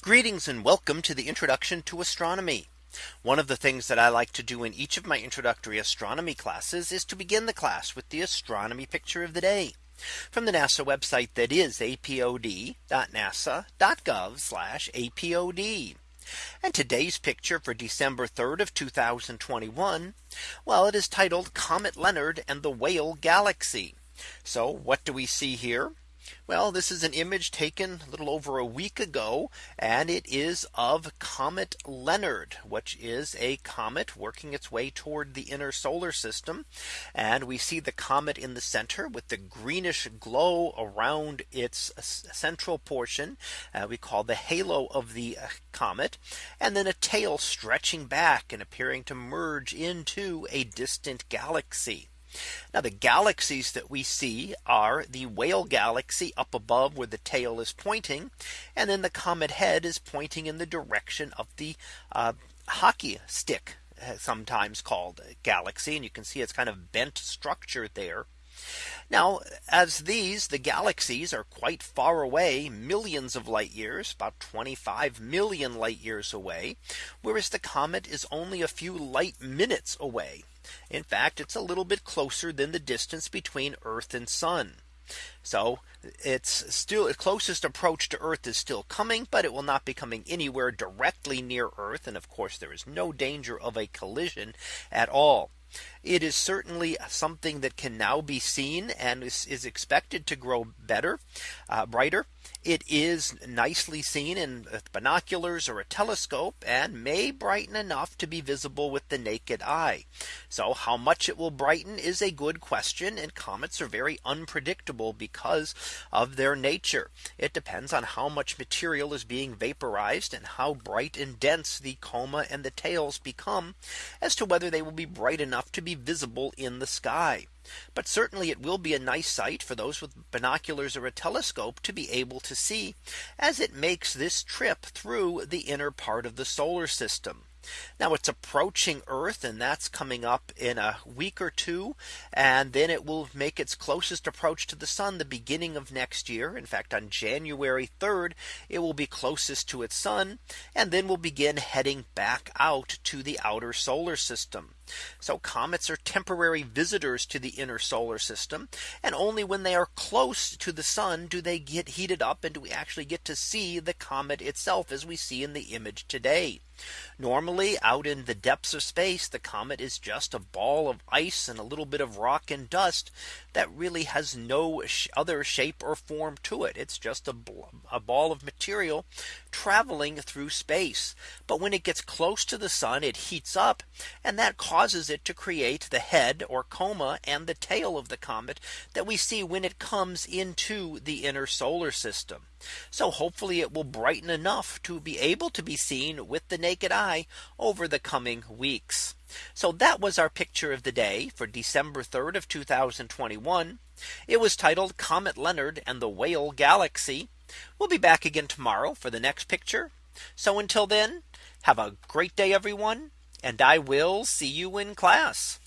Greetings and welcome to the introduction to astronomy. One of the things that I like to do in each of my introductory astronomy classes is to begin the class with the astronomy picture of the day from the NASA website that is apod.nasa.gov apod. And today's picture for December 3rd of 2021. Well, it is titled Comet Leonard and the Whale Galaxy. So what do we see here? Well, this is an image taken a little over a week ago, and it is of Comet Leonard, which is a comet working its way toward the inner solar system. And we see the comet in the center with the greenish glow around its central portion. Uh, we call the halo of the uh, comet, and then a tail stretching back and appearing to merge into a distant galaxy. Now the galaxies that we see are the whale galaxy up above where the tail is pointing. And then the comet head is pointing in the direction of the uh, hockey stick uh, sometimes called galaxy. And you can see it's kind of bent structure there. Now, as these the galaxies are quite far away, millions of light years, about 25 million light years away, whereas the comet is only a few light minutes away. In fact, it's a little bit closer than the distance between Earth and Sun. So it's still the closest approach to Earth is still coming, but it will not be coming anywhere directly near Earth. And of course, there is no danger of a collision at all. It is certainly something that can now be seen and is, is expected to grow better, uh, brighter. It is nicely seen in binoculars or a telescope and may brighten enough to be visible with the naked eye. So how much it will brighten is a good question and comets are very unpredictable because of their nature. It depends on how much material is being vaporized and how bright and dense the coma and the tails become as to whether they will be bright enough to be visible in the sky. But certainly it will be a nice sight for those with binoculars or a telescope to be able to see as it makes this trip through the inner part of the solar system. Now it's approaching Earth and that's coming up in a week or two. And then it will make its closest approach to the sun the beginning of next year. In fact, on January 3rd, it will be closest to its sun and then will begin heading back out to the outer solar system. So comets are temporary visitors to the inner solar system. And only when they are close to the sun do they get heated up and do we actually get to see the comet itself as we see in the image today. Normally out in the depths of space, the comet is just a ball of ice and a little bit of rock and dust that really has no other shape or form to it. It's just a, a ball of material traveling through space. But when it gets close to the sun, it heats up and that causes it to create the head or coma and the tail of the comet that we see when it comes into the inner solar system. So hopefully it will brighten enough to be able to be seen with the naked eye over the coming weeks. So that was our picture of the day for December 3rd of 2021. It was titled Comet Leonard and the Whale Galaxy. We'll be back again tomorrow for the next picture. So until then, have a great day, everyone. And I will see you in class.